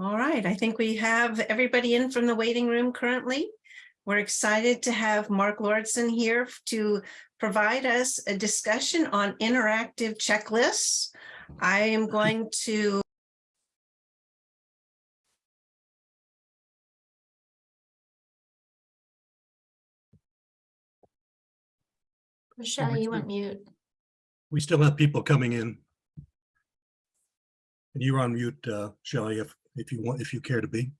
All right, I think we have everybody in from the waiting room currently. We're excited to have Mark Lauritsen here to provide us a discussion on interactive checklists. I am going to Michelle, you went mute. We still have people coming in. And you're on mute, uh, Shelley, if, if you want, if you care to be.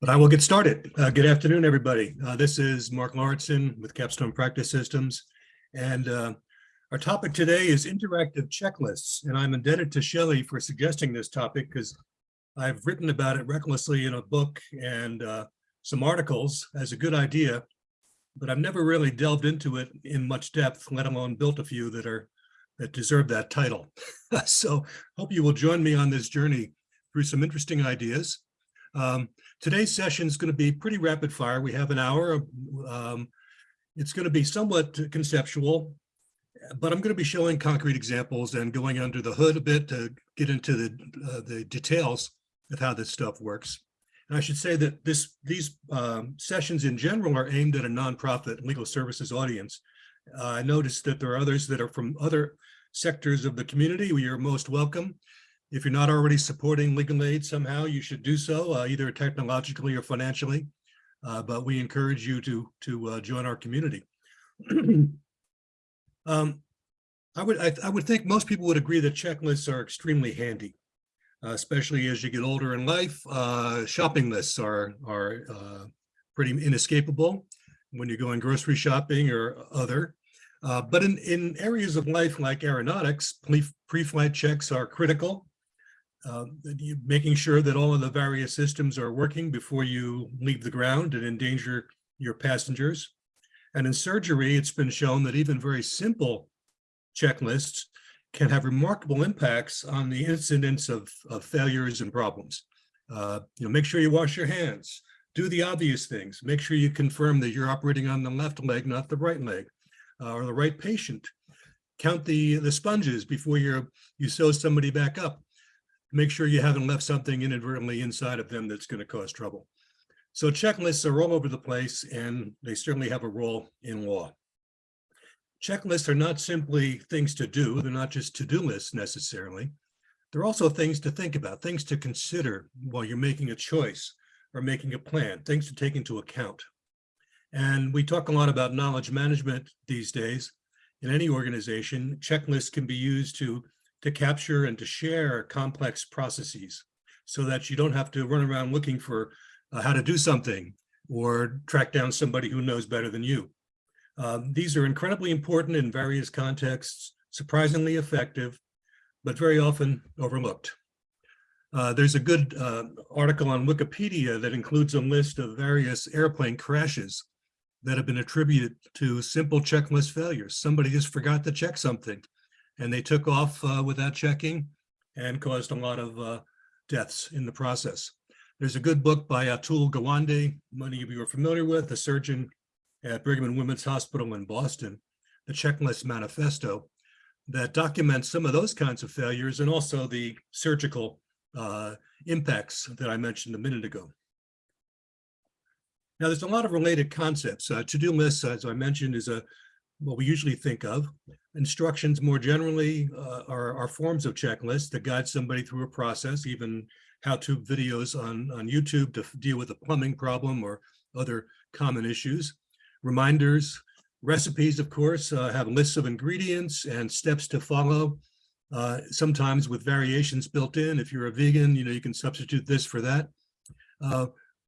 But I will get started. Uh, good afternoon, everybody. Uh, this is Mark Lauritsen with Capstone Practice Systems. And uh, our topic today is interactive checklists. And I'm indebted to Shelley for suggesting this topic because I've written about it recklessly in a book and uh, some articles as a good idea, but I've never really delved into it in much depth, let alone built a few that are that deserve that title. so hope you will join me on this journey through some interesting ideas. Um, today's session is going to be pretty rapid fire. We have an hour. Um, it's going to be somewhat conceptual, but I'm going to be showing concrete examples and going under the hood a bit to get into the, uh, the details of how this stuff works. And I should say that this these um, sessions in general are aimed at a nonprofit legal services audience. Uh, I noticed that there are others that are from other sectors of the community. We are most welcome. If you're not already supporting legal aid somehow, you should do so, uh, either technologically or financially. Uh, but we encourage you to, to uh, join our community. um, I would I, I would think most people would agree that checklists are extremely handy uh, especially as you get older in life. Uh, shopping lists are, are uh, pretty inescapable when you're going grocery shopping or other. Uh, but in, in areas of life like aeronautics, pre-flight checks are critical. Uh, making sure that all of the various systems are working before you leave the ground and endanger your passengers. And in surgery, it's been shown that even very simple checklists can have remarkable impacts on the incidence of, of failures and problems. Uh, you know, make sure you wash your hands, do the obvious things, make sure you confirm that you're operating on the left leg, not the right leg, uh, or the right patient. Count the, the sponges before you you sew somebody back up. Make sure you haven't left something inadvertently inside of them that's going to cause trouble. So checklists are all over the place, and they certainly have a role in law checklists are not simply things to do. They're not just to-do lists necessarily. They're also things to think about, things to consider while you're making a choice or making a plan, things to take into account. And we talk a lot about knowledge management these days. In any organization, checklists can be used to, to capture and to share complex processes so that you don't have to run around looking for uh, how to do something or track down somebody who knows better than you. Um, these are incredibly important in various contexts, surprisingly effective, but very often overlooked. Uh, there's a good uh, article on Wikipedia that includes a list of various airplane crashes that have been attributed to simple checklist failures. Somebody just forgot to check something and they took off uh, without checking and caused a lot of uh, deaths in the process. There's a good book by Atul Gawande, many of you are familiar with, a surgeon at Brigham and Women's Hospital in Boston, the Checklist Manifesto, that documents some of those kinds of failures and also the surgical uh, impacts that I mentioned a minute ago. Now, there's a lot of related concepts. Uh, To-do lists, as I mentioned, is a what we usually think of. Instructions more generally uh, are, are forms of checklists that guide somebody through a process, even how-to videos on, on YouTube to deal with a plumbing problem or other common issues reminders, recipes, of course, uh, have lists of ingredients and steps to follow, uh, sometimes with variations built in. If you're a vegan, you know, you can substitute this for that. Uh,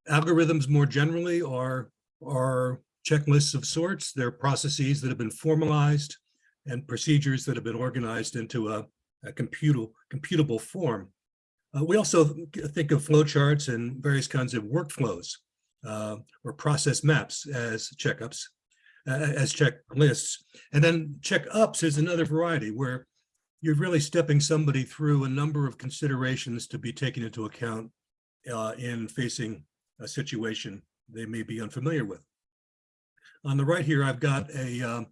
algorithms more generally are, are checklists of sorts. They're processes that have been formalized and procedures that have been organized into a, a computable, computable form. Uh, we also think of flowcharts and various kinds of workflows or process maps as checkups, uh, as checklists. And then checkups is another variety where you're really stepping somebody through a number of considerations to be taken into account uh, in facing a situation they may be unfamiliar with. On the right here, I've got a, um,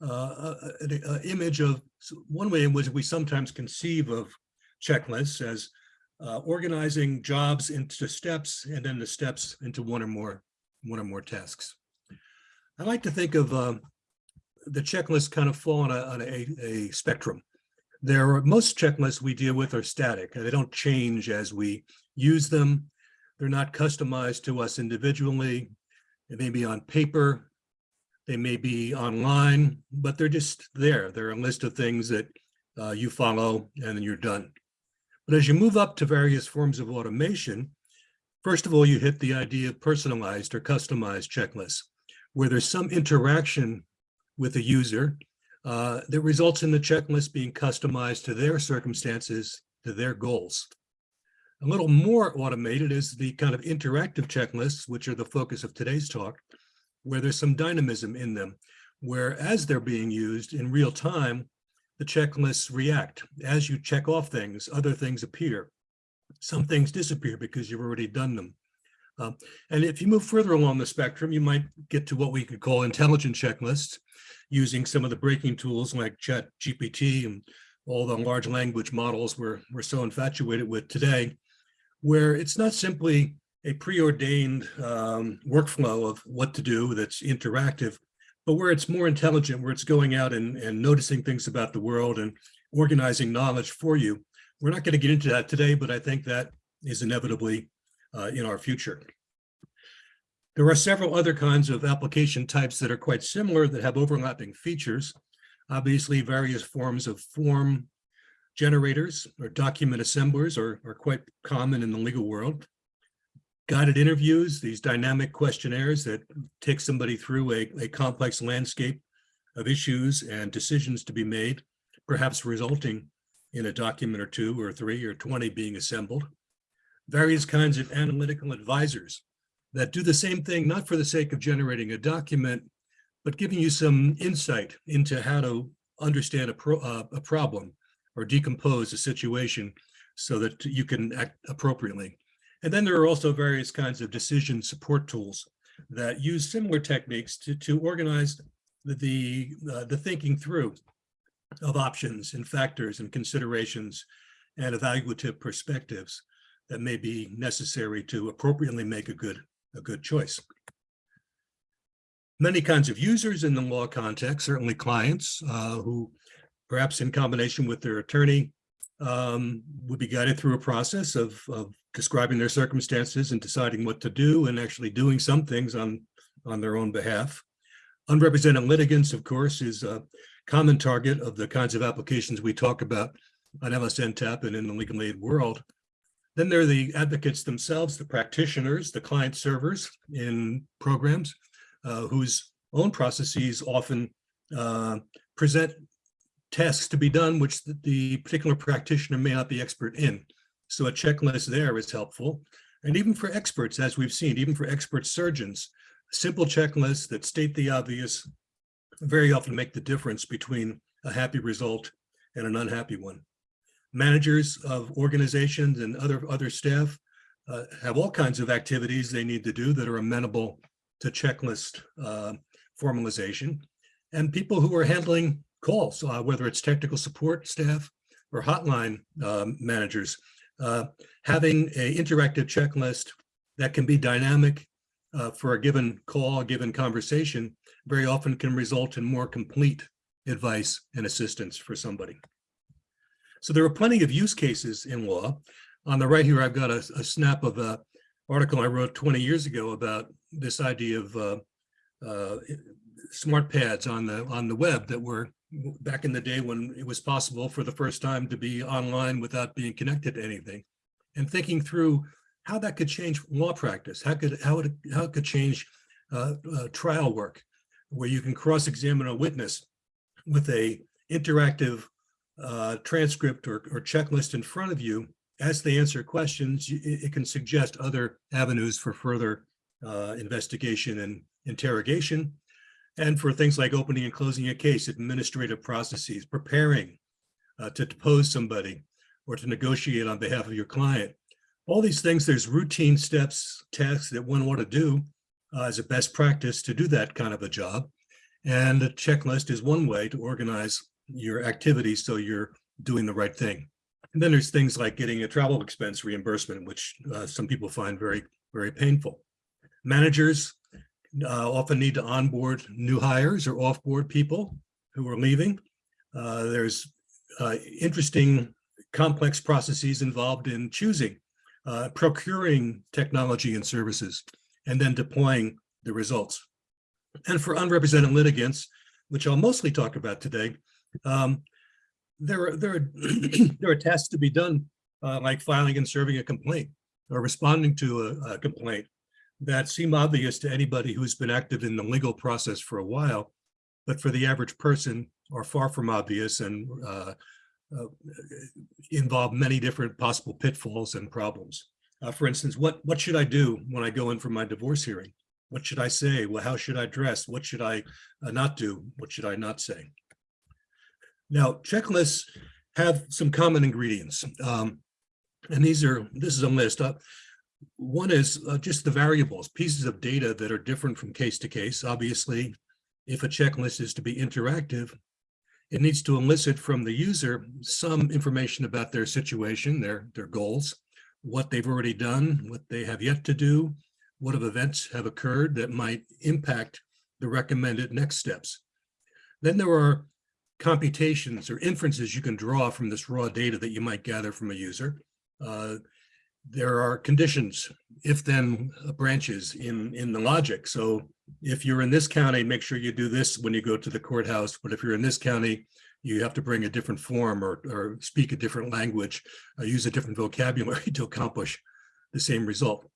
uh, an uh, image of one way in which we sometimes conceive of checklists as uh, organizing jobs into steps and then the steps into one or more, one or more tasks. I like to think of um, the checklists kind of fall on a, on a, a spectrum. There are, most checklists we deal with are static. They don't change as we use them. They're not customized to us individually. It may be on paper. They may be online, but they're just there. They're a list of things that uh, you follow and then you're done. But as you move up to various forms of automation, first of all, you hit the idea of personalized or customized checklists, where there's some interaction with the user uh, that results in the checklist being customized to their circumstances, to their goals. A little more automated is the kind of interactive checklists, which are the focus of today's talk, where there's some dynamism in them, where as they're being used in real time, the checklists react. As you check off things, other things appear. Some things disappear because you've already done them. Um, and if you move further along the spectrum, you might get to what we could call intelligent checklists, using some of the breaking tools like Chat GPT and all the large language models we're, we're so infatuated with today, where it's not simply a preordained um, workflow of what to do that's interactive, but where it's more intelligent, where it's going out and, and noticing things about the world and organizing knowledge for you. We're not going to get into that today, but I think that is inevitably uh, in our future. There are several other kinds of application types that are quite similar that have overlapping features. Obviously, various forms of form generators or document assemblers are, are quite common in the legal world. Guided interviews, these dynamic questionnaires that take somebody through a, a complex landscape of issues and decisions to be made, perhaps resulting in a document or two or three or 20 being assembled. Various kinds of analytical advisors that do the same thing, not for the sake of generating a document, but giving you some insight into how to understand a, pro, uh, a problem or decompose a situation so that you can act appropriately. And then there are also various kinds of decision support tools that use similar techniques to, to organize the, the, uh, the thinking through of options and factors and considerations and evaluative perspectives that may be necessary to appropriately make a good, a good choice. Many kinds of users in the law context, certainly clients uh, who perhaps in combination with their attorney um, would be guided through a process of, of describing their circumstances and deciding what to do and actually doing some things on, on their own behalf. Unrepresented litigants, of course, is a common target of the kinds of applications we talk about on LSN TAP and in the legal aid world. Then there are the advocates themselves, the practitioners, the client servers in programs uh, whose own processes often uh, present tasks to be done, which the, the particular practitioner may not be expert in. So a checklist there is helpful. And even for experts, as we've seen, even for expert surgeons, simple checklists that state the obvious very often make the difference between a happy result and an unhappy one. Managers of organizations and other, other staff uh, have all kinds of activities they need to do that are amenable to checklist uh, formalization. And people who are handling calls, uh, whether it's technical support staff or hotline um, managers, uh, having an interactive checklist that can be dynamic uh, for a given call, a given conversation, very often can result in more complete advice and assistance for somebody. So there are plenty of use cases in law. On the right here, I've got a, a snap of an article I wrote 20 years ago about this idea of uh, uh, smart pads on the on the web that were back in the day when it was possible for the first time to be online without being connected to anything and thinking through how that could change law practice, how could how it how it could change uh, uh, trial work, where you can cross-examine a witness with a interactive uh, transcript or, or checklist in front of you as they answer questions. It, it can suggest other avenues for further uh, investigation and interrogation, and for things like opening and closing a case, administrative processes, preparing uh, to depose somebody or to negotiate on behalf of your client all these things, there's routine steps, tasks that one ought to do uh, as a best practice to do that kind of a job. And a checklist is one way to organize your activities so you're doing the right thing. And then there's things like getting a travel expense reimbursement, which uh, some people find very, very painful. Managers uh, often need to onboard new hires or offboard people who are leaving. Uh, There's uh, interesting complex processes involved in choosing, uh, procuring technology and services, and then deploying the results. And for unrepresented litigants, which I'll mostly talk about today, um, there are there are there are tasks to be done, uh, like filing and serving a complaint or responding to a, a complaint that seem obvious to anybody who's been active in the legal process for a while, but for the average person are far from obvious and uh, uh, involve many different possible pitfalls and problems. Uh, for instance, what what should I do when I go in for my divorce hearing? What should I say? Well, how should I dress? What should I uh, not do? What should I not say? Now, checklists have some common ingredients. Um, and these are, this is a list. Uh, one is uh, just the variables, pieces of data that are different from case to case. Obviously, if a checklist is to be interactive, it needs to elicit from the user some information about their situation, their, their goals, what they've already done, what they have yet to do, what of events have occurred that might impact the recommended next steps. Then there are computations or inferences you can draw from this raw data that you might gather from a user. Uh, there are conditions, if then branches in, in the logic. So if you're in this county, make sure you do this when you go to the courthouse. But if you're in this county, you have to bring a different form or, or speak a different language, uh, use a different vocabulary to accomplish the same result.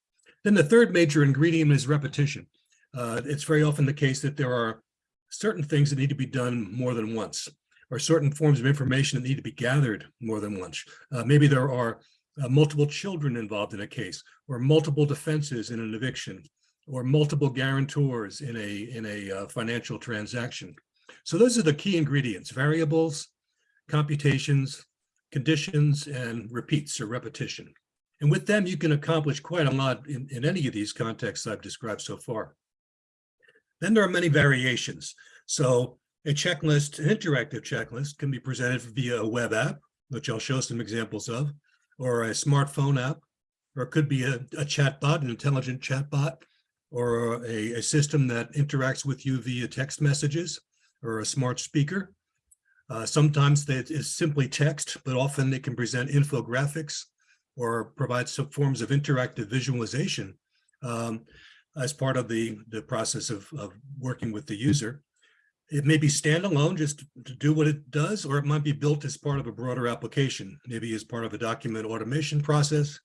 Then the third major ingredient is repetition. Uh, it's very often the case that there are certain things that need to be done more than once, or certain forms of information that need to be gathered more than once. Uh, maybe there are uh, multiple children involved in a case, or multiple defenses in an eviction, or multiple guarantors in a, in a uh, financial transaction. So those are the key ingredients, variables, computations, conditions, and repeats or repetition. And with them, you can accomplish quite a lot in, in any of these contexts I've described so far. Then there are many variations. So a checklist, an interactive checklist can be presented via a web app, which I'll show some examples of, or a smartphone app, or it could be a, a chatbot, an intelligent chatbot, or a, a system that interacts with you via text messages, or a smart speaker. Uh, sometimes it is simply text, but often they can present infographics or provide some forms of interactive visualization. Um, as part of the, the process of, of working with the user. It may be standalone just to do what it does, or it might be built as part of a broader application, maybe as part of a document automation process.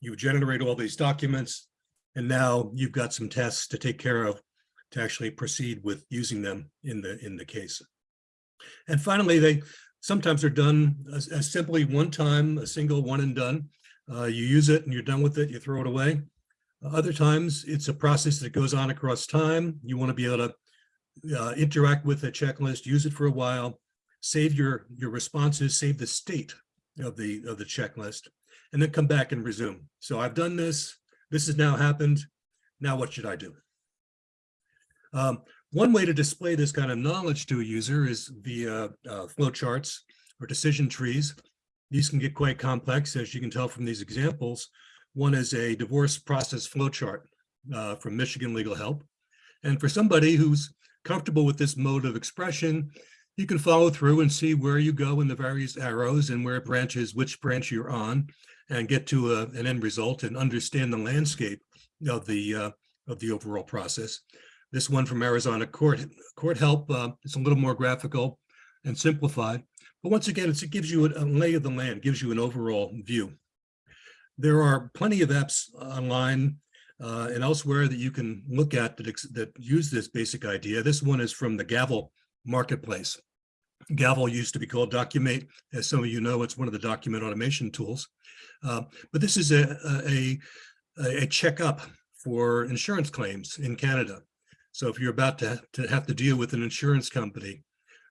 You generate all these documents, and now you've got some tests to take care of to actually proceed with using them in the in the case. And finally, they sometimes are done as, as simply one time, a single one and done. Uh, you use it and you're done with it, you throw it away. Other times, it's a process that goes on across time. You want to be able to uh, interact with a checklist, use it for a while, save your, your responses, save the state of the, of the checklist, and then come back and resume. So I've done this. This has now happened. Now what should I do? Um, one way to display this kind of knowledge to a user is via uh, flowcharts or decision trees. These can get quite complex, as you can tell from these examples. One is a divorce process flowchart uh, from Michigan Legal Help. And for somebody who's comfortable with this mode of expression, you can follow through and see where you go in the various arrows and where it branches, which branch you're on, and get to a, an end result and understand the landscape of the uh, of the overall process. This one from Arizona Court Court Help uh, is a little more graphical and simplified, but once again, it gives you a lay of the land, gives you an overall view. There are plenty of apps online uh, and elsewhere that you can look at that, that use this basic idea. This one is from the Gavel marketplace. Gavel used to be called Documate. As some of you know, it's one of the document automation tools. Uh, but this is a, a, a checkup for insurance claims in Canada. So if you're about to, to have to deal with an insurance company,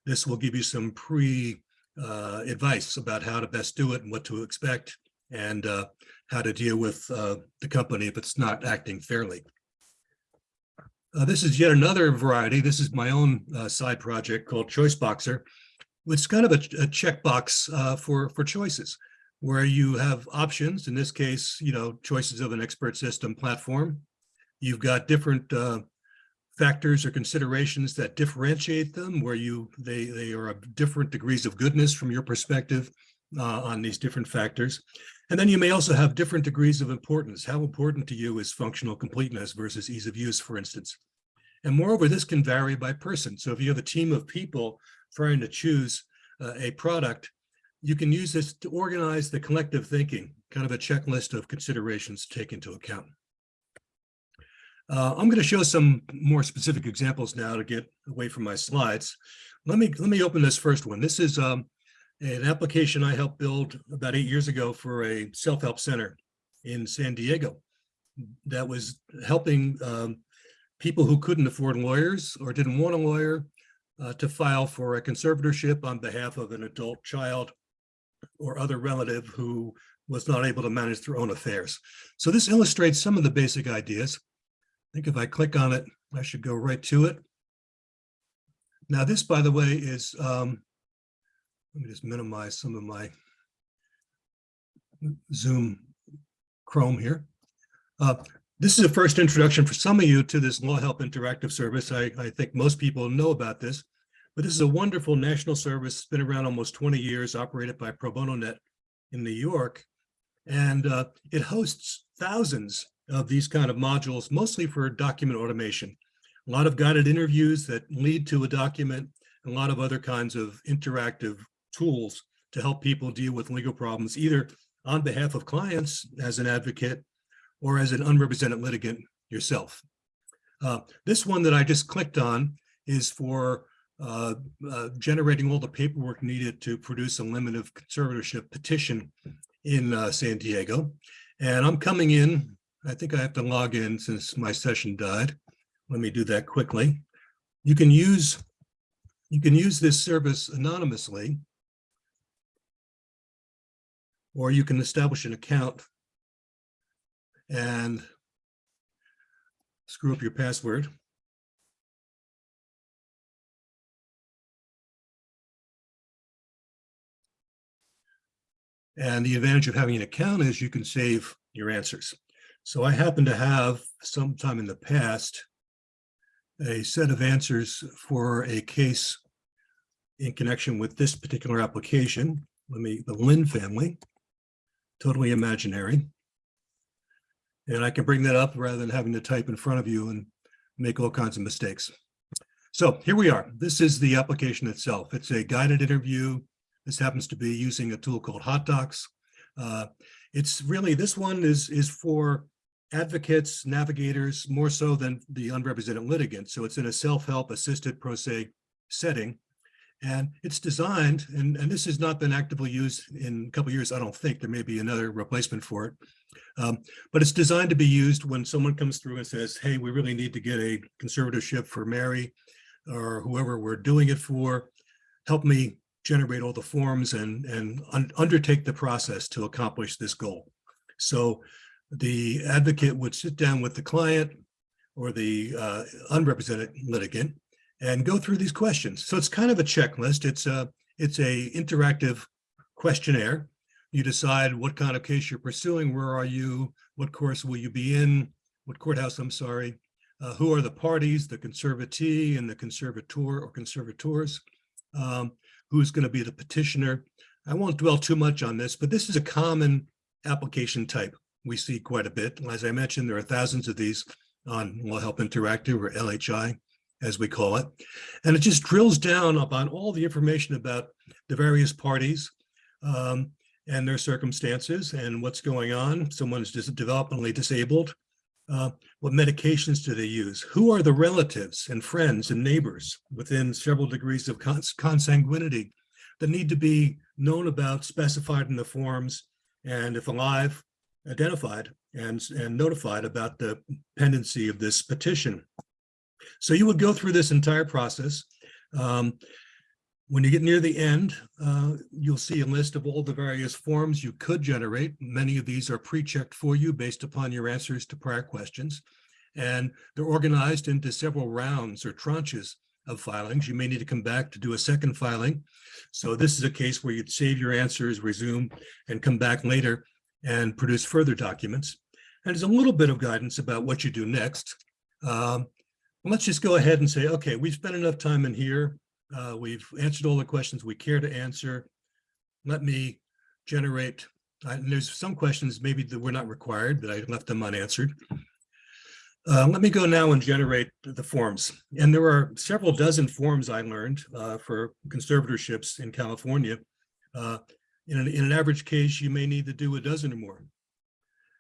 this will give you some pre uh, advice about how to best do it and what to expect and uh, how to deal with uh, the company if it's not acting fairly. Uh, this is yet another variety. This is my own uh, side project called Choice Boxer. It's kind of a, a checkbox uh, for, for choices where you have options, in this case, you know, choices of an expert system platform. You've got different uh, factors or considerations that differentiate them where you, they, they are of different degrees of goodness from your perspective uh, on these different factors. And then you may also have different degrees of importance. How important to you is functional completeness versus ease of use, for instance. And moreover, this can vary by person. So if you have a team of people trying to choose uh, a product, you can use this to organize the collective thinking, kind of a checklist of considerations to take into account. Uh, I'm going to show some more specific examples now to get away from my slides. Let me let me open this first one. This is um, an application I helped build about eight years ago for a self-help center in San Diego that was helping um, people who couldn't afford lawyers or didn't want a lawyer uh, to file for a conservatorship on behalf of an adult child or other relative who was not able to manage their own affairs. So this illustrates some of the basic ideas. I think if I click on it, I should go right to it. Now this, by the way, is, um, let me just minimize some of my Zoom Chrome here. Uh, this is a first introduction for some of you to this Law Help Interactive Service. I, I think most people know about this, but this is a wonderful national service, it's been around almost 20 years, operated by Pro Bono Net in New York. And uh, it hosts thousands of these kind of modules, mostly for document automation. A lot of guided interviews that lead to a document, and a lot of other kinds of interactive tools to help people deal with legal problems, either on behalf of clients as an advocate or as an unrepresented litigant yourself. Uh, this one that I just clicked on is for uh, uh, generating all the paperwork needed to produce a limit of conservatorship petition in uh, San Diego. And I'm coming in, I think I have to log in since my session died. Let me do that quickly. You can use, you can use this service anonymously or you can establish an account and screw up your password. And the advantage of having an account is you can save your answers. So I happen to have sometime in the past a set of answers for a case in connection with this particular application. Let me, the Lynn family, totally imaginary. And I can bring that up rather than having to type in front of you and make all kinds of mistakes. So here we are. This is the application itself. It's a guided interview. This happens to be using a tool called Hot Docs. Uh, it's really, this one is, is for advocates, navigators, more so than the unrepresented litigant. So it's in a self-help assisted pro se setting. And it's designed, and, and this has not been actively used in a couple years, I don't think. There may be another replacement for it. Um, but it's designed to be used when someone comes through and says, hey, we really need to get a conservatorship for Mary or whoever we're doing it for. Help me generate all the forms and, and un undertake the process to accomplish this goal. So the advocate would sit down with the client or the uh, unrepresented litigant and go through these questions. So it's kind of a checklist. It's a, it's a interactive questionnaire. You decide what kind of case you're pursuing. Where are you? What course will you be in? What courthouse, I'm sorry. Uh, who are the parties, the conservatee and the conservator or conservators? Um, who's going to be the petitioner? I won't dwell too much on this, but this is a common application type we see quite a bit. As I mentioned, there are thousands of these on Law Help Interactive or LHI as we call it. And it just drills down upon all the information about the various parties um, and their circumstances and what's going on. Someone is just developmentally disabled. Uh, what medications do they use? Who are the relatives and friends and neighbors within several degrees of cons consanguinity that need to be known about, specified in the forms, and if alive, identified and, and notified about the pendency of this petition. So you would go through this entire process. Um, when you get near the end, uh, you'll see a list of all the various forms you could generate. Many of these are pre-checked for you based upon your answers to prior questions. And they're organized into several rounds or tranches of filings. You may need to come back to do a second filing. So this is a case where you'd save your answers, resume, and come back later and produce further documents. And there's a little bit of guidance about what you do next. Um, let's just go ahead and say, okay, we've spent enough time in here. Uh, we've answered all the questions we care to answer. Let me generate, uh, there's some questions maybe that were not required, but I left them unanswered. Uh, let me go now and generate the forms. And there are several dozen forms I learned uh, for conservatorships in California. Uh, in, an, in an average case, you may need to do a dozen or more.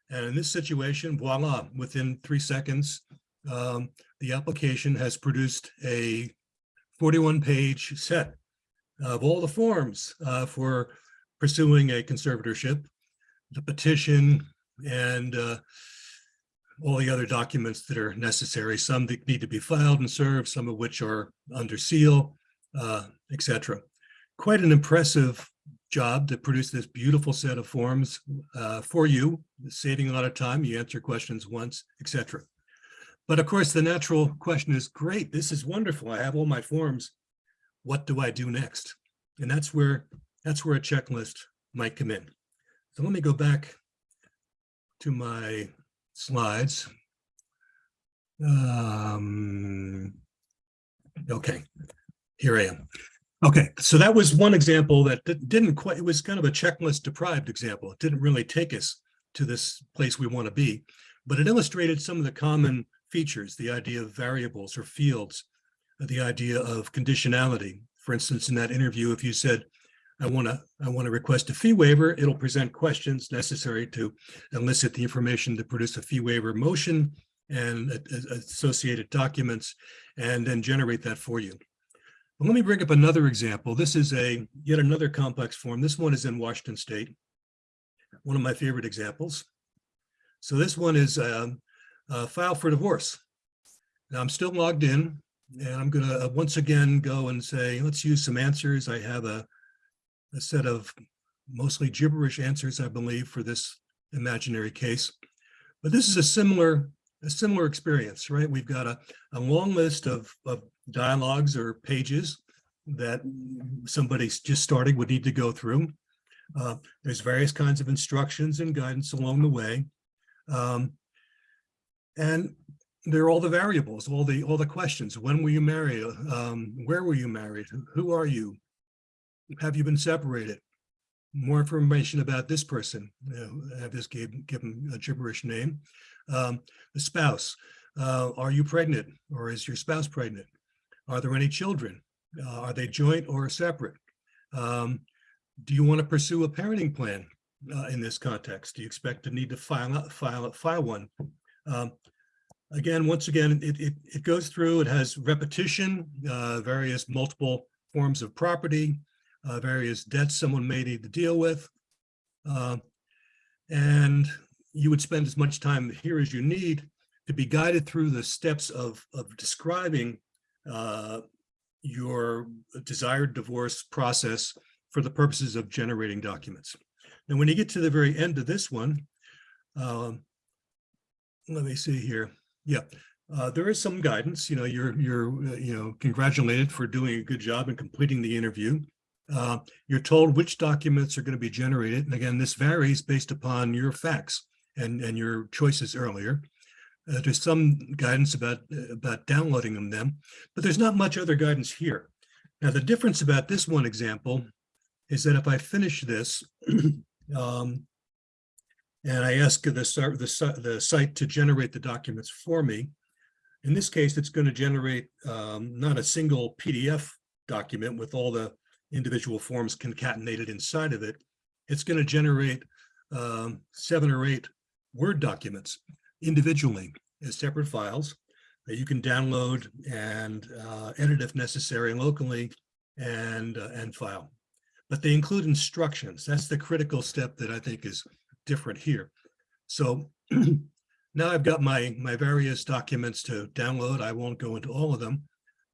And in this situation, voila, within three seconds, um, the application has produced a 41 page set of all the forms uh, for pursuing a conservatorship, the petition, and uh, all the other documents that are necessary, some that need to be filed and served, some of which are under seal, uh, etc. Quite an impressive job to produce this beautiful set of forms uh, for you, saving a lot of time. You answer questions once, etc. But of course, the natural question is, great, this is wonderful. I have all my forms. What do I do next? And that's where that's where a checklist might come in. So let me go back to my slides. Um, okay, here I am. Okay, so that was one example that didn't quite, it was kind of a checklist deprived example. It didn't really take us to this place we want to be, but it illustrated some of the common features, the idea of variables or fields, uh, the idea of conditionality. For instance, in that interview, if you said, I want to I want to request a fee waiver, it'll present questions necessary to elicit the information to produce a fee waiver motion and associated documents, and then generate that for you. Well, let me bring up another example. This is a yet another complex form. This one is in Washington State. One of my favorite examples. So this one is um, a file for divorce. Now I'm still logged in and I'm gonna uh, once again go and say, let's use some answers. I have a, a set of mostly gibberish answers, I believe, for this imaginary case. But this is a similar, a similar experience, right? We've got a, a long list of, of dialogues or pages that somebody just starting would need to go through. Uh, there's various kinds of instructions and guidance along the way. Um, and there are all the variables, all the all the questions. When were you married? Um, where were you married? Who- are you? Have you been separated? More information about this person. You know, have this give, give them a gibberish name. Um, the spouse. Uh, are you pregnant or is your spouse pregnant? Are there any children? Uh, are they joint or separate? Um, do you want to pursue a parenting plan uh, in this context? Do you expect to need to file file file one? Um, again, once again, it, it, it goes through, it has repetition, uh, various multiple forms of property, uh, various debts someone may need to deal with. Uh, and you would spend as much time here as you need to be guided through the steps of, of describing uh, your desired divorce process for the purposes of generating documents. Now, when you get to the very end of this one, um, let me see here. Yeah, uh, there is some guidance. You know, you're you're uh, you know congratulated for doing a good job and completing the interview. Uh, you're told which documents are going to be generated, and again, this varies based upon your facts and and your choices earlier. Uh, there's some guidance about about downloading them, them, but there's not much other guidance here. Now, the difference about this one example is that if I finish this, um, and I ask the, the, the site to generate the documents for me. In this case, it's going to generate um, not a single PDF document with all the individual forms concatenated inside of it. It's going to generate um, seven or eight Word documents individually as separate files that you can download and uh, edit if necessary locally and, uh, and file. But they include instructions. That's the critical step that I think is different here. So now I've got my, my various documents to download. I won't go into all of them.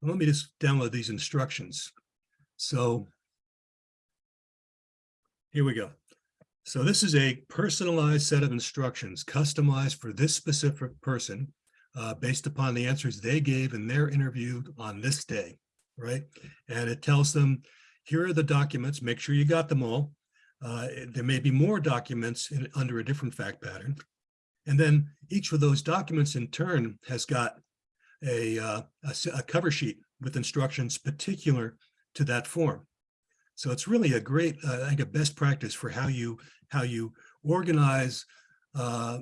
Let me just download these instructions. So here we go. So this is a personalized set of instructions customized for this specific person uh, based upon the answers they gave in their interview on this day, right? And it tells them, here are the documents, make sure you got them all. Uh, there may be more documents in, under a different fact pattern. And then each of those documents in turn has got a, uh, a, a cover sheet with instructions particular to that form. So it's really a great, uh, I think a best practice for how you, how you organize uh,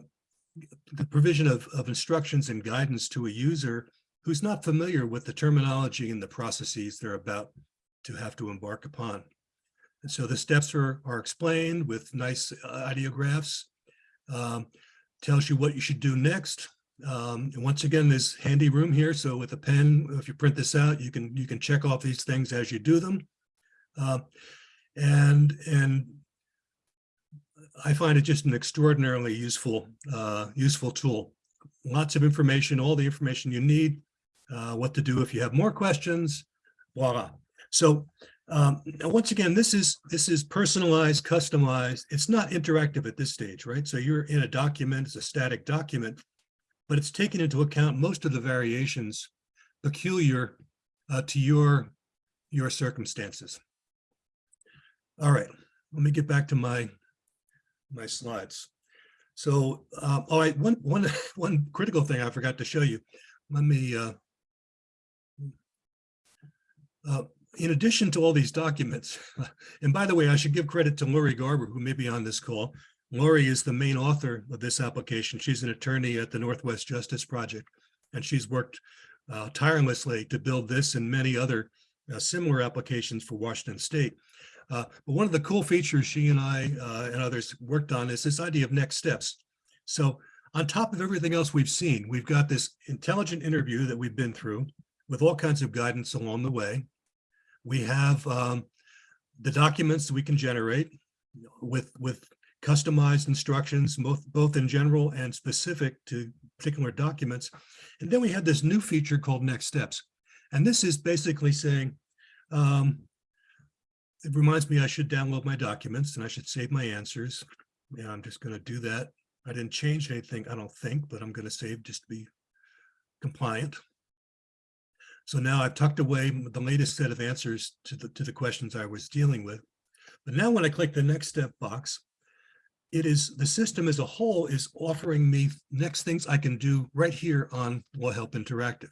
the provision of, of instructions and guidance to a user who's not familiar with the terminology and the processes they're about to have to embark upon. And so the steps are, are explained with nice uh, ideographs, um, tells you what you should do next. Um, and once again, there's handy room here. So with a pen, if you print this out, you can, you can check off these things as you do them. Uh, and, and I find it just an extraordinarily useful, uh, useful tool. Lots of information, all the information you need, uh, what to do if you have more questions, voila. So um, now once again, this is this is personalized, customized. It's not interactive at this stage, right? So you're in a document, it's a static document, but it's taken into account most of the variations peculiar uh, to your your circumstances. All right, let me get back to my my slides. So, um, all right, one, one, one critical thing I forgot to show you. Let me, uh, uh, in addition to all these documents, and by the way, I should give credit to Lori Garber, who may be on this call. Lori is the main author of this application. She's an attorney at the Northwest Justice Project, and she's worked uh, tirelessly to build this and many other uh, similar applications for Washington State. Uh, but one of the cool features she and I uh, and others worked on is this idea of next steps. So on top of everything else we've seen, we've got this intelligent interview that we've been through with all kinds of guidance along the way. We have um, the documents we can generate with, with customized instructions, both, both in general and specific to particular documents. And then we have this new feature called next steps. And this is basically saying, um, it reminds me I should download my documents and I should save my answers. Yeah, I'm just going to do that. I didn't change anything, I don't think, but I'm going to save just to be compliant. So now I've tucked away the latest set of answers to the, to the questions I was dealing with. But now when I click the next step box, it is the system as a whole is offering me next things I can do right here on Law Help Interactive.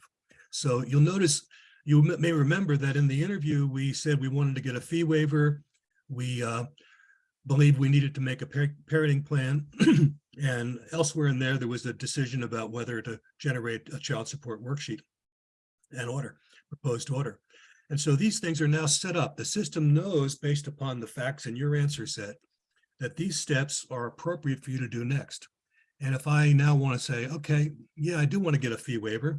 So you'll notice you may remember that in the interview, we said we wanted to get a fee waiver. We uh, we needed to make a par parenting plan. and elsewhere in there, there was a decision about whether to generate a child support worksheet and order, proposed order. And so these things are now set up. The system knows based upon the facts in your answer set that these steps are appropriate for you to do next. And if I now want to say, okay, yeah, I do want to get a fee waiver,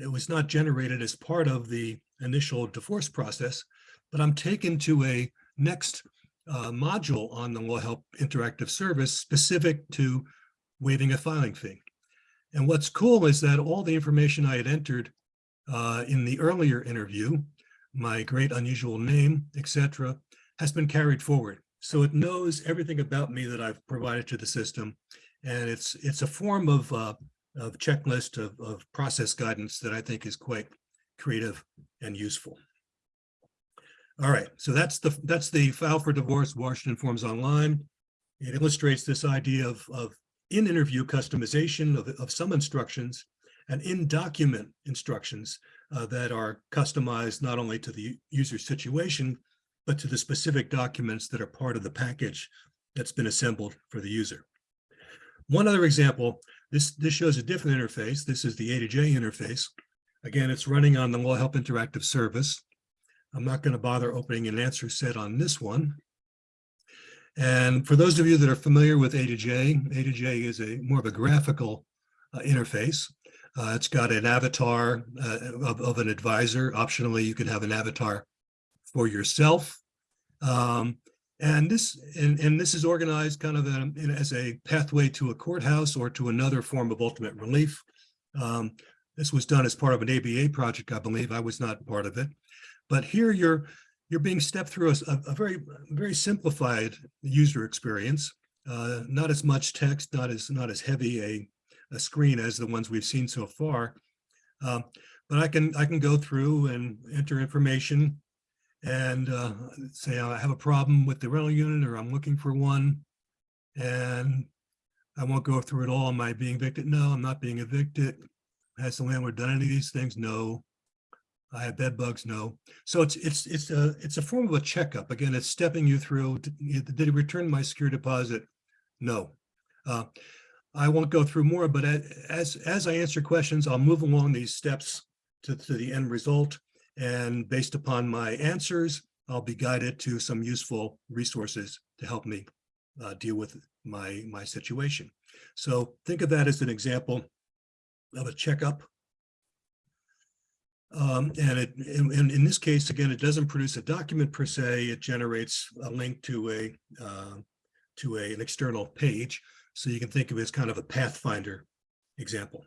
it was not generated as part of the initial divorce process, but I'm taken to a next uh, module on the Law Help Interactive Service specific to waiving a filing fee. And what's cool is that all the information I had entered uh, in the earlier interview, my great unusual name, etc., has been carried forward. So it knows everything about me that I've provided to the system. And it's it's a form of uh, of checklist of, of process guidance that I think is quite creative and useful. All right, so that's the that's the file for divorce Washington Forms Online. It illustrates this idea of, of in-interview customization of, of some instructions and in-document instructions uh, that are customized not only to the user situation, but to the specific documents that are part of the package that's been assembled for the user. One other example, this, this shows a different interface. This is the A to J interface. Again, it's running on the Law Help Interactive Service. I'm not going to bother opening an answer set on this one. And for those of you that are familiar with A to J, A to J is a more of a graphical uh, interface. Uh, it's got an avatar uh, of, of an advisor. Optionally, you can have an avatar for yourself. Um, and this and, and this is organized kind of a, in, as a pathway to a courthouse or to another form of ultimate relief. Um, this was done as part of an ABA project, I believe. I was not part of it. But here you're you're being stepped through a, a very very simplified user experience. Uh, not as much text, not as not as heavy a a screen as the ones we've seen so far. Um, But I can, I can go through and enter information and uh, say I have a problem with the rental unit or I'm looking for one. And I won't go through it all. Am I being evicted? No, I'm not being evicted. Has the landlord done any of these things? No. I have bed bugs? No. So it's, it's, it's a, it's a form of a checkup. Again, it's stepping you through. Did it return my security deposit? No. Uh, I won't go through more, but as, as I answer questions, I'll move along these steps to, to the end result. And based upon my answers, I'll be guided to some useful resources to help me uh, deal with my, my situation. So think of that as an example of a checkup. Um, and it, in, in, this case, again, it doesn't produce a document per se, it generates a link to a, uh, to a, an external page. So you can think of it as kind of a Pathfinder example.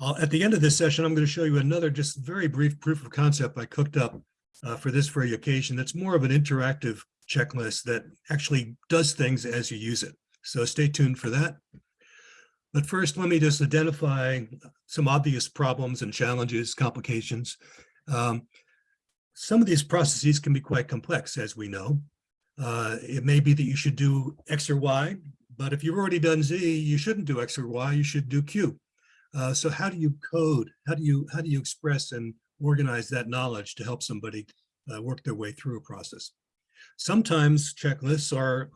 Uh, at the end of this session, I'm going to show you another just very brief proof of concept I cooked up uh, for this very occasion. That's more of an interactive checklist that actually does things as you use it. So stay tuned for that. But first, let me just identify some obvious problems and challenges, complications. Um, some of these processes can be quite complex, as we know. Uh, it may be that you should do X or Y, but if you've already done Z, you shouldn't do X or Y, you should do Q. Uh, so how do you code? How do you how do you express and organize that knowledge to help somebody uh, work their way through a process? Sometimes checklists are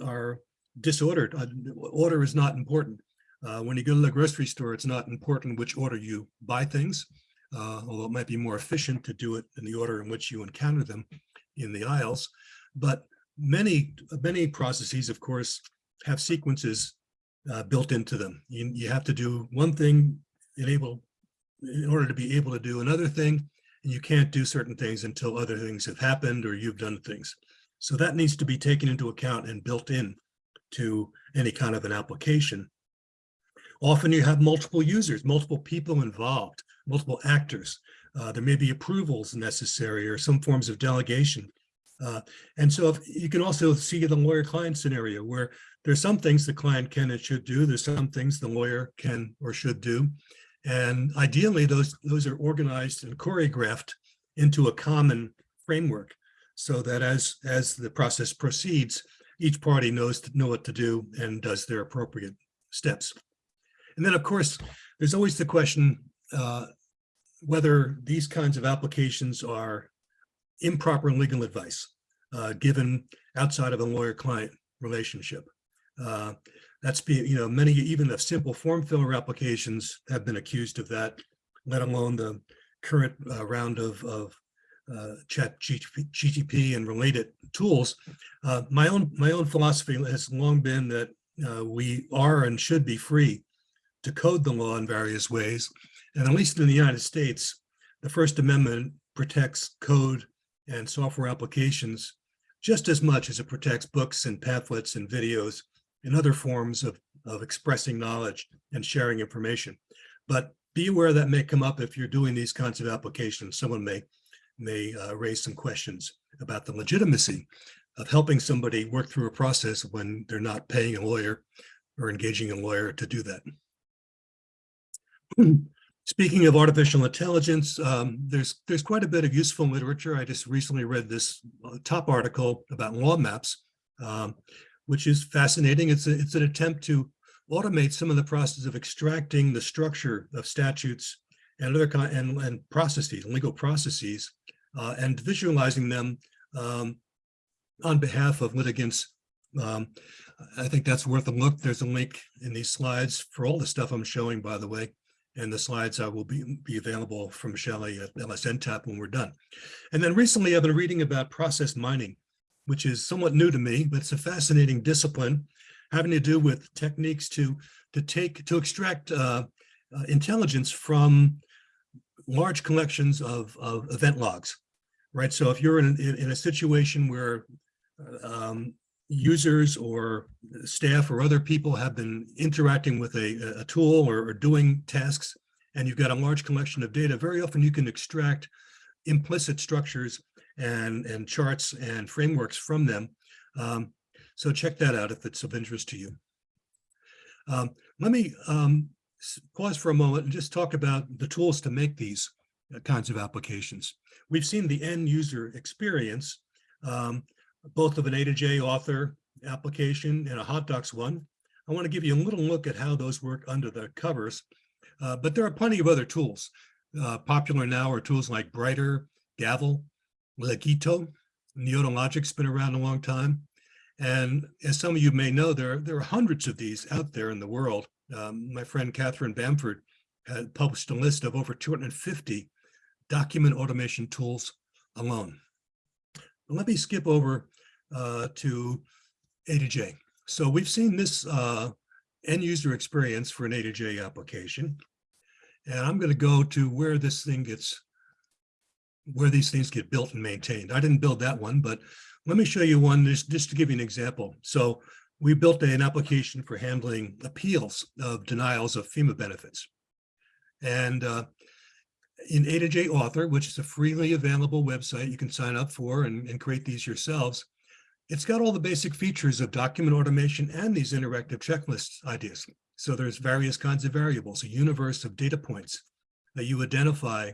are disordered. Uh, order is not important. Uh, when you go to the grocery store, it's not important which order you buy things, uh, although it might be more efficient to do it in the order in which you encounter them in the aisles. But many many processes, of course, have sequences uh, built into them. You, you have to do one thing enable in order to be able to do another thing, and you can't do certain things until other things have happened or you've done things. So that needs to be taken into account and built in to any kind of an application. Often you have multiple users, multiple people involved, multiple actors. Uh, there may be approvals necessary or some forms of delegation. Uh, and so if, you can also see the lawyer-client scenario where there's some things the client can and should do. There's some things the lawyer can or should do. And ideally, those, those are organized and choreographed into a common framework so that as, as the process proceeds, each party knows to know what to do and does their appropriate steps. And then, of course, there's always the question uh, whether these kinds of applications are improper legal advice uh, given outside of a lawyer-client relationship. Uh, that's be, you know, many even of simple form filler applications have been accused of that, let alone the current uh, round of, of uh, chat GTP and related tools. Uh, my own my own philosophy has long been that uh, we are and should be free to code the law in various ways. And at least in the United States, the First Amendment protects code and software applications just as much as it protects books and pamphlets and videos and other forms of, of expressing knowledge and sharing information. But be aware that may come up if you're doing these kinds of applications. Someone may, may uh, raise some questions about the legitimacy of helping somebody work through a process when they're not paying a lawyer or engaging a lawyer to do that. Speaking of artificial intelligence, um, there's there's quite a bit of useful literature. I just recently read this uh, top article about law maps, um, which is fascinating. It's a, it's an attempt to automate some of the process of extracting the structure of statutes and other and, and processes, legal processes, uh, and visualizing them um, on behalf of litigants. Um, I think that's worth a look. There's a link in these slides for all the stuff I'm showing, by the way and the slides uh, will be, be available from Shelley at LSNTAP when we're done. And then recently I've been reading about process mining, which is somewhat new to me, but it's a fascinating discipline having to do with techniques to, to take, to extract uh, uh, intelligence from large collections of, of event logs, right? So if you're in, in, in a situation where um, users or staff or other people have been interacting with a, a tool or, or, doing tasks, and you've got a large collection of data, very often you can extract implicit structures and, and charts and frameworks from them. Um, so check that out if it's of interest to you. Um, let me um, pause for a moment and just talk about the tools to make these uh, kinds of applications. We've seen the end user experience, um, both of an A2J Author application and a HotDocs one. I want to give you a little look at how those work under the covers, uh, but there are plenty of other tools. Uh, popular now are tools like Bryter, Gavel, Legito, Neota Logic's been around a long time. And as some of you may know, there, there are hundreds of these out there in the world. Um, my friend Catherine Bamford had published a list of over 250 document automation tools alone. Let me skip over uh, to A2J. So we've seen this uh, end user experience for an A2J application. And I'm going to go to where this thing gets, where these things get built and maintained. I didn't build that one, but let me show you one just, just to give you an example. So we built an application for handling appeals of denials of FEMA benefits. And uh, in A2J Author, which is a freely available website you can sign up for and, and create these yourselves, it's got all the basic features of document automation and these interactive checklist ideas. So there's various kinds of variables, a universe of data points that you identify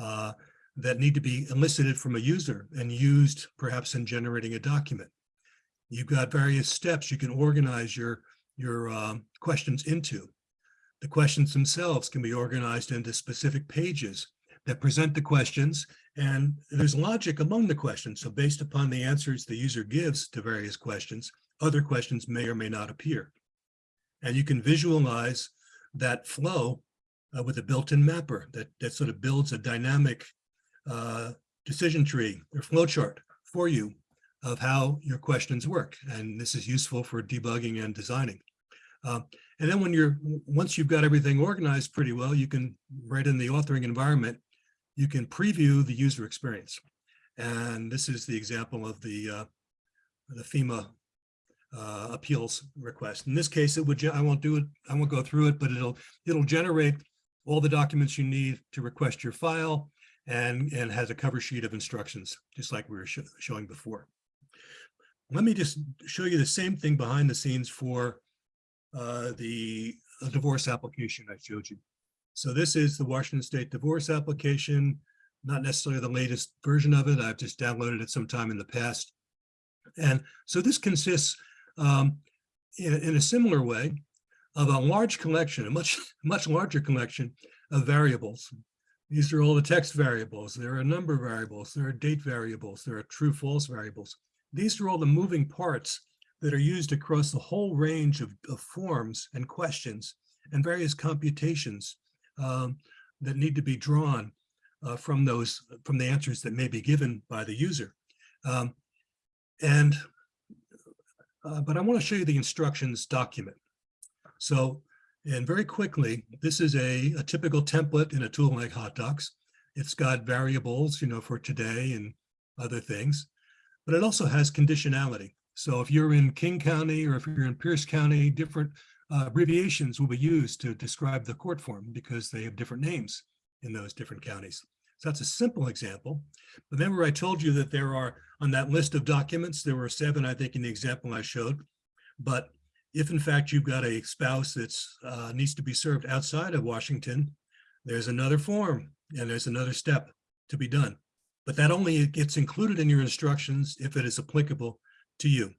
uh, that need to be elicited from a user and used perhaps in generating a document. You've got various steps you can organize your, your um, questions into. The questions themselves can be organized into specific pages that present the questions and there's logic among the questions. So based upon the answers the user gives to various questions, other questions may or may not appear. And you can visualize that flow uh, with a built-in mapper that, that sort of builds a dynamic uh, decision tree or flow chart for you of how your questions work. And this is useful for debugging and designing. Uh, and then when you're, once you've got everything organized pretty well, you can, right in the authoring environment, you can preview the user experience. And this is the example of the, uh, the FEMA uh, appeals request. In this case, it would, I won't do it, I won't go through it, but it'll, it'll generate all the documents you need to request your file and, and has a cover sheet of instructions, just like we were sho- showing before. Let me just show you the same thing behind the scenes for uh, the uh, divorce application I showed you. So this is the Washington State divorce application, not necessarily the latest version of it. I've just downloaded it sometime in the past. And so this consists um, in, in a similar way of a large collection, a much, much larger collection of variables. These are all the text variables. There are number variables. There are date variables. There are true false variables. These are all the moving parts that are used across the whole range of, of forms and questions and various computations um, that need to be drawn uh, from those, from the answers that may be given by the user. Um, and, uh, but I want to show you the instructions document. So, and very quickly, this is a, a typical template in a tool like HotDocs. It's got variables, you know, for today and other things, but it also has conditionality. So if you're in King County or if you're in Pierce County, different uh, abbreviations will be used to describe the court form because they have different names in those different counties. So that's a simple example. Remember I told you that there are, on that list of documents, there were seven, I think, in the example I showed. But if in fact you've got a spouse that uh, needs to be served outside of Washington, there's another form and there's another step to be done. But that only gets included in your instructions if it is applicable to you.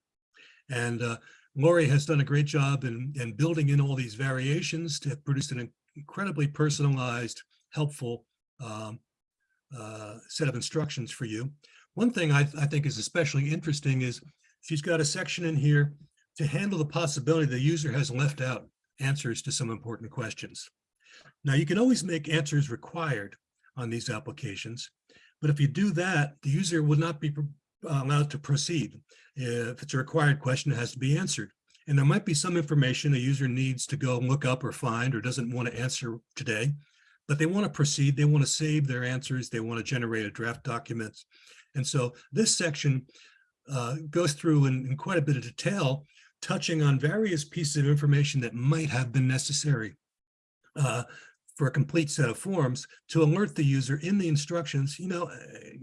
And uh, Lori has done a great job in, in building in all these variations to produce an incredibly personalized, helpful um, uh, set of instructions for you. One thing I, I think is especially interesting is she's got a section in here to handle the possibility the user has left out answers to some important questions. Now you can always make answers required on these applications, but if you do that, the user would not be allowed to proceed. If it's a required question, it has to be answered. And there might be some information a user needs to go look up or find or doesn't want to answer today, but they want to proceed. They want to save their answers. They want to generate a draft document. And so this section uh, goes through in, in quite a bit of detail, touching on various pieces of information that might have been necessary uh, for a complete set of forms to alert the user in the instructions, you know,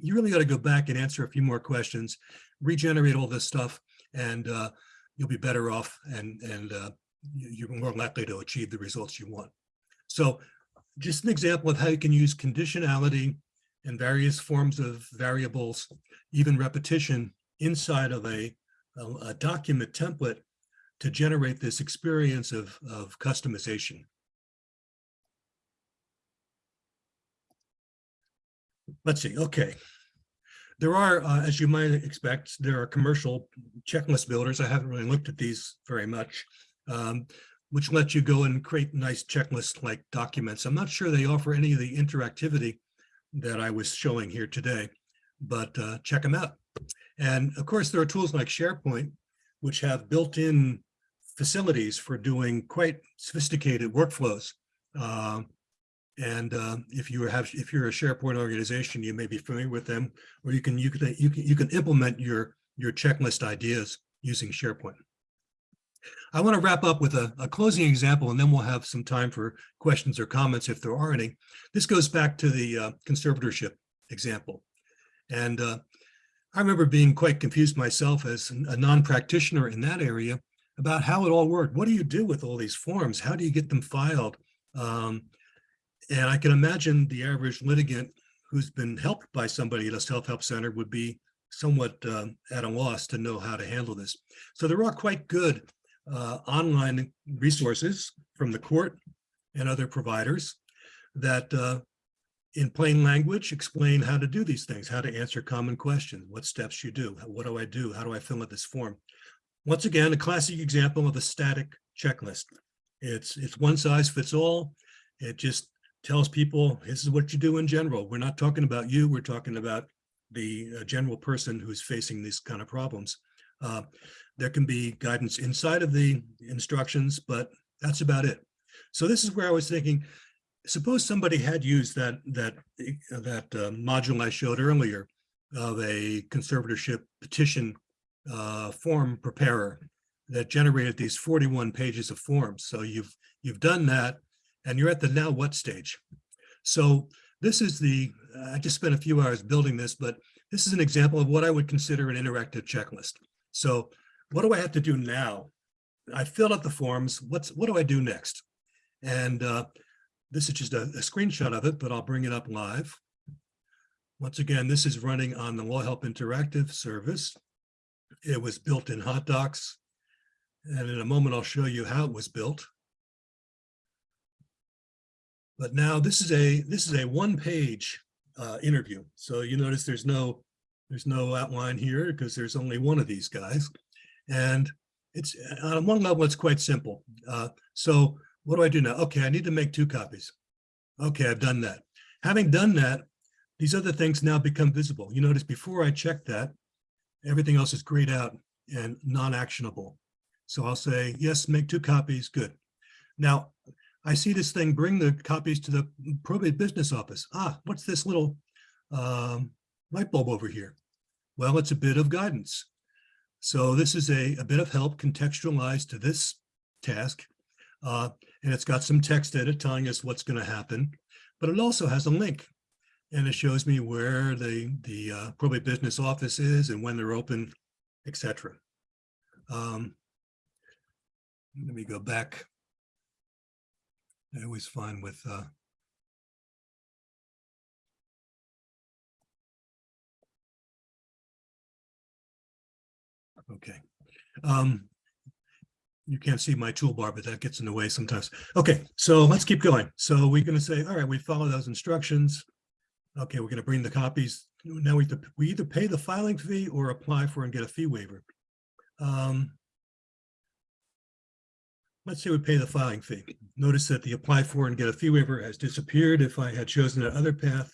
you really got to go back and answer a few more questions, regenerate all this stuff, and uh, you'll be better off and, and uh, you- you're more likely to achieve the results you want. So just an example of how you can use conditionality and various forms of variables, even repetition inside of a, a, a document template to generate this experience of, of customization. Let's see, okay. There are, uh, as you might expect, there are commercial checklist builders. I haven't really looked at these very much, um, which let you go and create nice checklist like documents. I'm not sure they offer any of the interactivity that I was showing here today, but uh, check them out. And of course, there are tools like SharePoint, which have built-in facilities for doing quite sophisticated workflows. Um, and uh, if you have, if you're a SharePoint organization, you may be familiar with them, or you can you can you can you can implement your your checklist ideas using SharePoint. I want to wrap up with a, a closing example, and then we'll have some time for questions or comments if there are any. This goes back to the uh, conservatorship example, and uh, I remember being quite confused myself as a non-practitioner in that area about how it all worked. What do you do with all these forms? How do you get them filed? Um, and I can imagine the average litigant who's been helped by somebody at a self-help center would be somewhat um, at a loss to know how to handle this. So there are quite good uh, online resources from the court and other providers that uh, in plain language explain how to do these things, how to answer common questions, what steps you do, what do I do, how do I fill out this form. Once again, a classic example of a static checklist. It's, it's one size fits all. It just tells people this is what you do in general. We're not talking about you. We're talking about the uh, general person who's facing these kind of problems. Uh, there can be guidance inside of the instructions, but that's about it. So this is where I was thinking, suppose somebody had used that that that uh, module I showed earlier of a conservatorship petition uh, form preparer that generated these 41 pages of forms. So you've you've done that and you're at the now what stage. So this is the, I just spent a few hours building this, but this is an example of what I would consider an interactive checklist. So what do I have to do now? I filled out the forms. What's what do I do next? And uh, this is just a, a screenshot of it, but I'll bring it up live. Once again, this is running on the LawHelp Interactive service. It was built in HotDocs. And in a moment, I'll show you how it was built. But now this is a this is a one-page uh, interview. So you notice there's no there's no outline here because there's only one of these guys. And it's on one level, it's quite simple. Uh, so what do I do now? Okay, I need to make two copies. Okay, I've done that. Having done that, these other things now become visible. You notice before I check that, everything else is grayed out and non-actionable. So I'll say, yes, make two copies, good. Now, I see this thing, bring the copies to the probate business office. Ah, what's this little um, light bulb over here? Well, it's a bit of guidance. So this is a, a bit of help contextualized to this task. Uh, and it's got some text edit telling us what's going to happen, but it also has a link. And it shows me where the, the uh, probate business office is and when they're open, etc. Um, let me go back. I always find with uh, Okay. Um, you can't see my toolbar, but that gets in the way sometimes. Okay, so let's keep going. So we're going to say, all right, we follow those instructions. Okay, we're going to bring the copies. Now we, we either pay the filing fee or apply for and get a fee waiver. Um, let's say we pay the filing fee. Notice that the apply for and get a fee waiver has disappeared. If I had chosen that other path,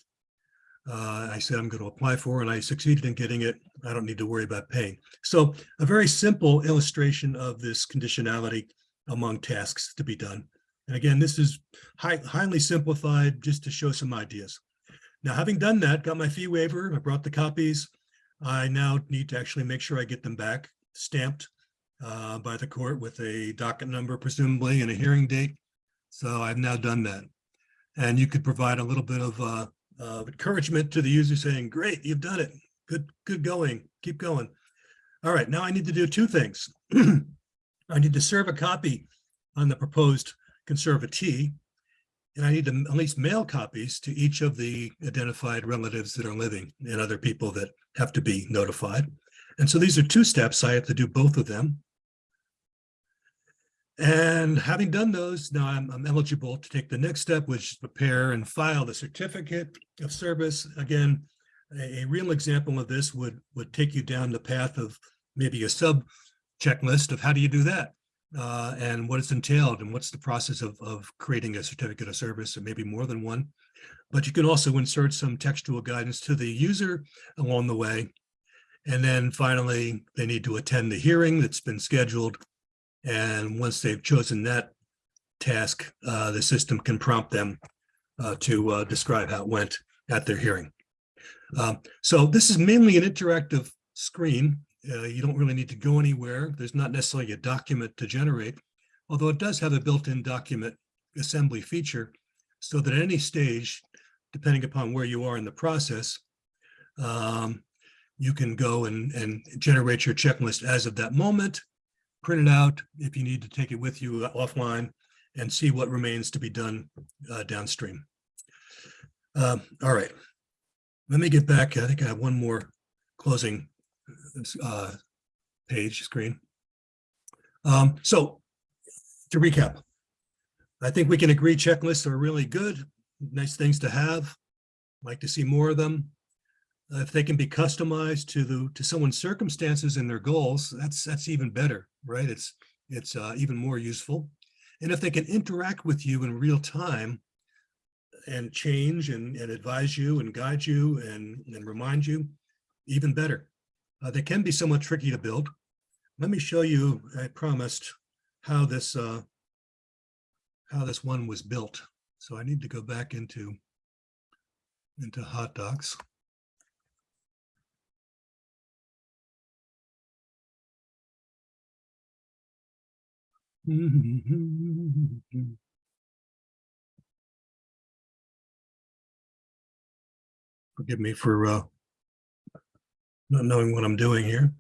uh, I said I'm going to apply for and I succeeded in getting it. I don't need to worry about paying. So a very simple illustration of this conditionality among tasks to be done. And again, this is high, highly simplified just to show some ideas. Now, having done that, got my fee waiver, I brought the copies. I now need to actually make sure I get them back stamped uh, by the court with a docket number, presumably, and a hearing date. So I've now done that. And you could provide a little bit of uh, uh, encouragement to the user saying, great, you've done it. Good, good going. Keep going. All right, now I need to do two things. I need to serve a copy on the proposed conservatee. And I need to at least mail copies to each of the identified relatives that are living and other people that have to be notified. And so these are two steps. I have to do both of them. And having done those, now I'm, I'm eligible to take the next step, which is prepare and file the certificate of service. Again, a, a real example of this would, would take you down the path of maybe a sub checklist of how do you do that? Uh, and what it's entailed and what's the process of, of creating a certificate of service, and maybe more than one. But you can also insert some textual guidance to the user along the way. And then finally, they need to attend the hearing that's been scheduled. And once they've chosen that task, uh, the system can prompt them uh, to uh, describe how it went at their hearing. Um, so this is mainly an interactive screen. Uh, you don't really need to go anywhere. There's not necessarily a document to generate, although it does have a built-in document assembly feature so that at any stage, depending upon where you are in the process, um, you can go and, and generate your checklist as of that moment, print it out if you need to take it with you offline and see what remains to be done uh, downstream. Um, all right. Let me get back. I think I have one more closing uh, page screen. Um, so to recap, I think we can agree checklists are really good, nice things to have. Like to see more of them. Uh, If they can be customized to the, to someone's circumstances and their goals, that's, that's even better, right? It's, it's uh, even more useful. And if they can interact with you in real time and change and, and advise you and guide you and, and remind you, even better. Uh, they can be somewhat tricky to build. Let me show you, I promised, how this uh, how this one was built. So I need to go back into into HotDocs. Forgive me for uh, not knowing what I'm doing here.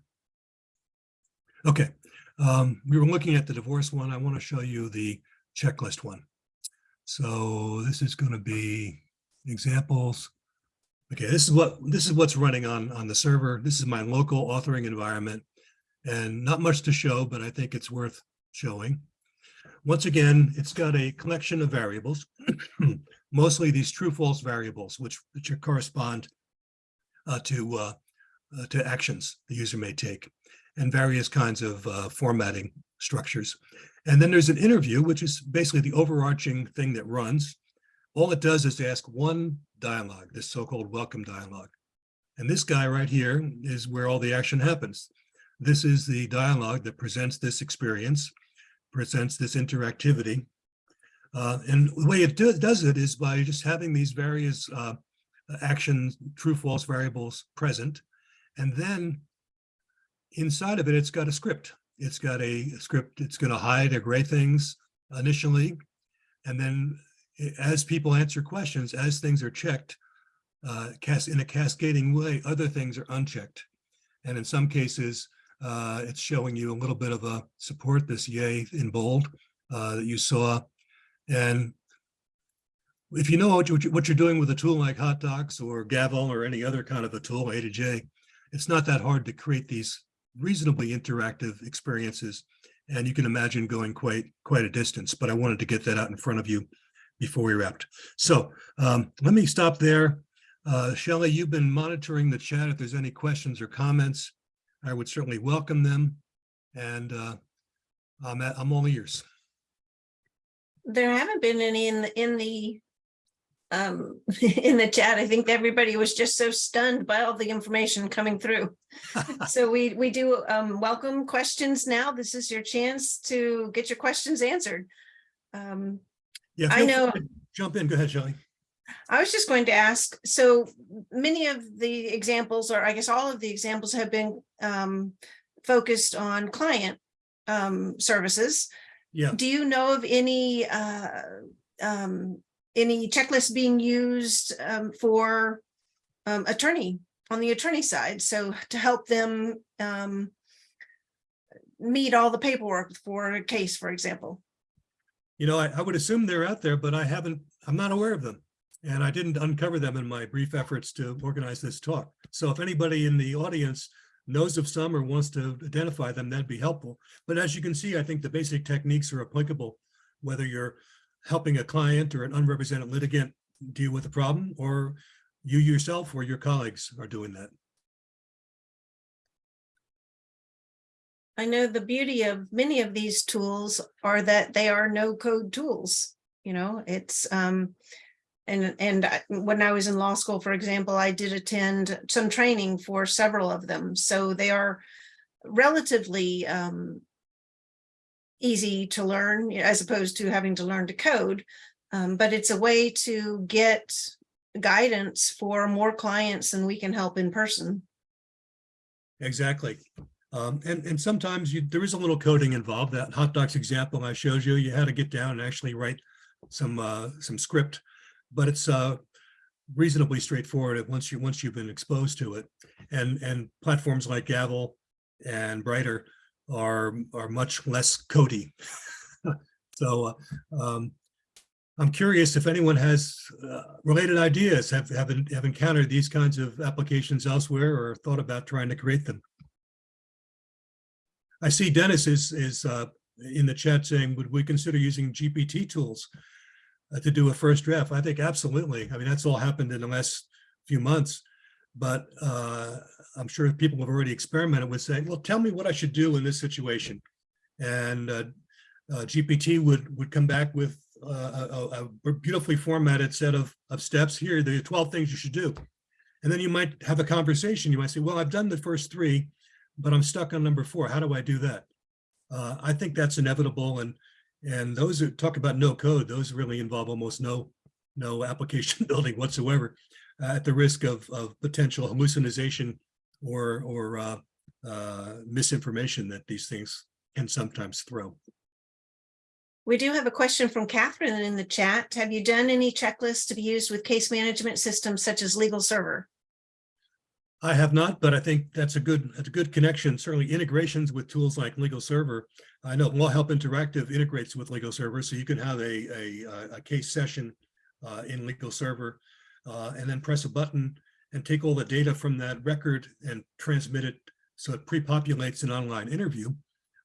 Okay, um, we were looking at the divorce one. I want to show you the checklist one. So this is going to be examples. Okay, this is what this is what's running on on the server. This is my local authoring environment and not much to show, but I think it's worth showing. Once again, it's got a collection of variables, mostly these true false variables, which, which correspond uh, to uh, uh, to actions the user may take and various kinds of uh, formatting structures. And then there's an interview, which is basically the overarching thing that runs. All it does is ask one dialogue, this so-called welcome dialogue. And this guy right here is where all the action happens. This is the dialogue that presents this experience, presents this interactivity. Uh, and the way it do, does it is by just having these various uh, actions, true, false variables present. And then inside of it, it's got a script. It's got a script. It's going to hide or gray things initially. And then as people answer questions, as things are checked, uh, cast in a cascading way, other things are unchecked. And in some cases, uh, it's showing you a little bit of a support, this yay in bold uh, that you saw. And if you know what, you, what you're doing with a tool like HotDocs or Gavel or any other kind of a tool, A2J, it's not that hard to create these reasonably interactive experiences. And you can imagine going quite quite a distance, but I wanted to get that out in front of you before we wrapped. So um, let me stop there. Uh, Shelley, you've been monitoring the chat. If there's any questions or comments, I would certainly welcome them. And uh, I'm, at, I'm all ears. There haven't been any in the, in the um, in the chat. I think everybody was just so stunned by all the information coming through. So we, we do um, welcome questions now. This is your chance to get your questions answered. Um, Yeah, I know- Jump in. Go ahead, Shelley. I was just going to ask, so many of the examples, or I guess all of the examples have been um, focused on client um, services. Yeah. Do you know of any uh, um, any checklists being used um, for um, attorney on the attorney side? So to help them um, meet all the paperwork for a case, for example. You know, I, I would assume they're out there, but I haven't, I'm not aware of them. And I didn't uncover them in my brief efforts to organize this talk. So if anybody in the audience knows of some or wants to identify them, that'd be helpful. But as you can see, I think the basic techniques are applicable, whether you're helping a client or an unrepresented litigant deal with a problem, or you yourself or your colleagues are doing that. I know the beauty of many of these tools are that they are no code tools. You know, it's um, and and when I was in law school, for example, I did attend some training for several of them. So they are relatively um easy to learn as opposed to having to learn to code. Um, but it's a way to get guidance for more clients than we can help in person. Exactly. Um, and, and sometimes you, there is a little coding involved. That HotDocs example I showed you, you had to get down and actually write some, uh, some script, but it's, uh, reasonably straightforward once you, once you've been exposed to it. And, and platforms like Gavel and Bryter are, are much less cody. So, uh, um, I'm curious if anyone has, uh, related ideas, have, have, have encountered these kinds of applications elsewhere or thought about trying to create them. I see Dennis is, is uh, in the chat saying, would we consider using GPT tools to do a first draft? I think absolutely. I mean, that's all happened in the last few months. But uh, I'm sure people have already experimented with saying, well, tell me what I should do in this situation. And uh, uh, GPT would, would come back with uh, a, a beautifully formatted set of, of steps. Here, there are 12 things you should do. And then you might have a conversation. You might say, well, I've done the first three but I'm stuck on number four. How do I do that? Uh, I think that's inevitable. And and those who talk about no code, those really involve almost no no application building whatsoever uh, at the risk of, of potential hallucination or, or uh, uh, misinformation that these things can sometimes throw. We do have a question from Catherine in the chat. Have you done any checklists to be used with case management systems such as LegalServer? I have not, but I think that's a good, that's a good connection. Certainly integrations with tools like LegalServer. I know LawHelp Interactive integrates with LegalServer, so you can have a, a, a case session uh, in LegalServer uh, and then press a button and take all the data from that record and transmit it so it pre-populates an online interview.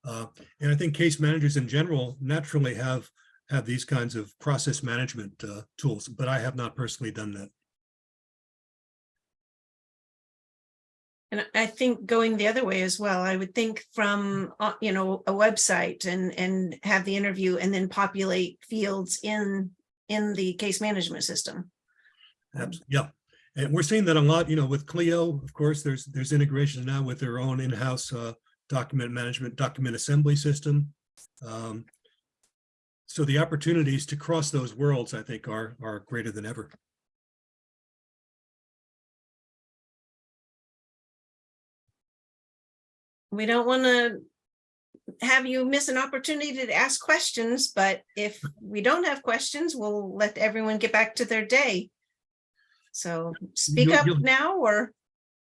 Uh, and I think case managers in general naturally have have these kinds of process management uh, tools, but I have not personally done that. And I think going the other way as well, I would think from, uh, you know, a website and, and have the interview and then populate fields in, in the case management system. Abs- Yeah, and we're seeing that a lot, you know, with Clio, of course, there's, there's integration now with their own in-house uh, document management, document assembly system. Um, So the opportunities to cross those worlds, I think, are, are greater than ever. We don't want to have you miss an opportunity to ask questions, but if we don't have questions, we'll let everyone get back to their day. So speak You'll- up you'll- now or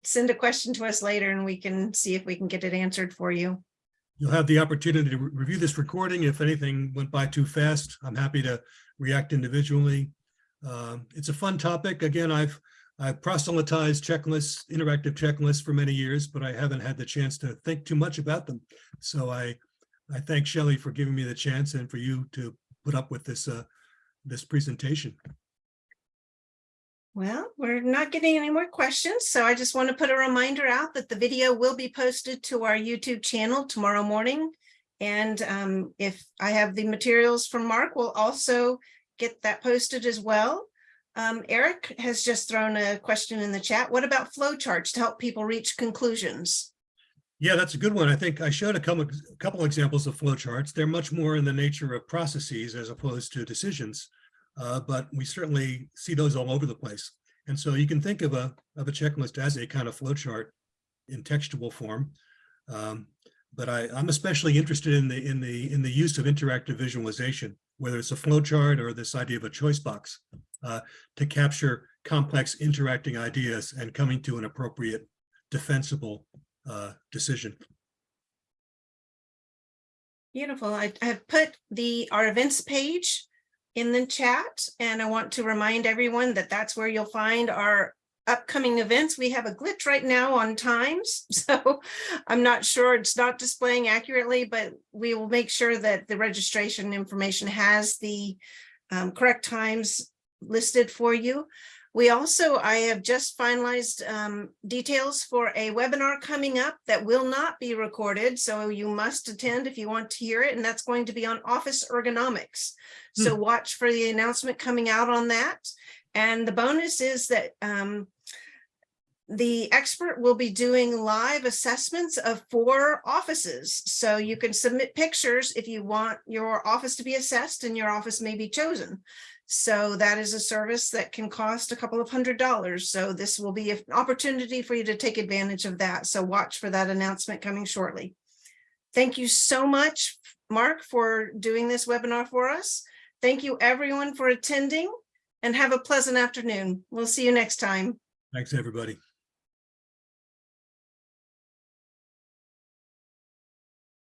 send a question to us later and we can see if we can get it answered for you. You'll have the opportunity to re- review this recording. If anything went by too fast, I'm happy to react individually. Um, It's a fun topic. Again, I've, I've proselytized checklists, interactive checklists for many years, but I haven't had the chance to think too much about them. So I, I thank Shelley for giving me the chance and for you to put up with this, uh, this presentation. Well, we're not getting any more questions, so I just want to put a reminder out that the video will be posted to our YouTube channel tomorrow morning. And um, if I have the materials from Mark, we'll also get that posted as well. Um, Eric has just thrown a question in the chat. What about flowcharts to help people reach conclusions? Yeah, that's a good one. I think I showed a couple, a couple examples of flowcharts. They're much more in the nature of processes as opposed to decisions. Uh, but we certainly see those all over the place. And so you can think of a, of a checklist as a kind of flowchart in textual form. Um, but I, I'm especially interested in the, in the, in the use of interactive visualization, whether it's a flowchart or this idea of a choice box uh, to capture complex interacting ideas and coming to an appropriate defensible uh, decision. Beautiful. I I have put the, our events page in the chat, and I want to remind everyone that that's where you'll find our upcoming events. We have a glitch right now on times, so I'm not sure it's not displaying accurately, but we will make sure that the registration information has the um, correct times listed for you. We also, I have just finalized um, details for a webinar coming up that will not be recorded, so you must attend if you want to hear it, and that's going to be on office ergonomics. So watch for the announcement coming out on that. And the bonus is that um, the expert will be doing live assessments of four offices. So you can submit pictures if you want your office to be assessed and your office may be chosen. So that is a service that can cost a couple of hundred dollars. So this will be an opportunity for you to take advantage of that. So watch for that announcement coming shortly. Thank you so much, Mark, for doing this webinar for us. Thank you everyone for attending and have a pleasant afternoon. We'll see you next time. Thanks, everybody.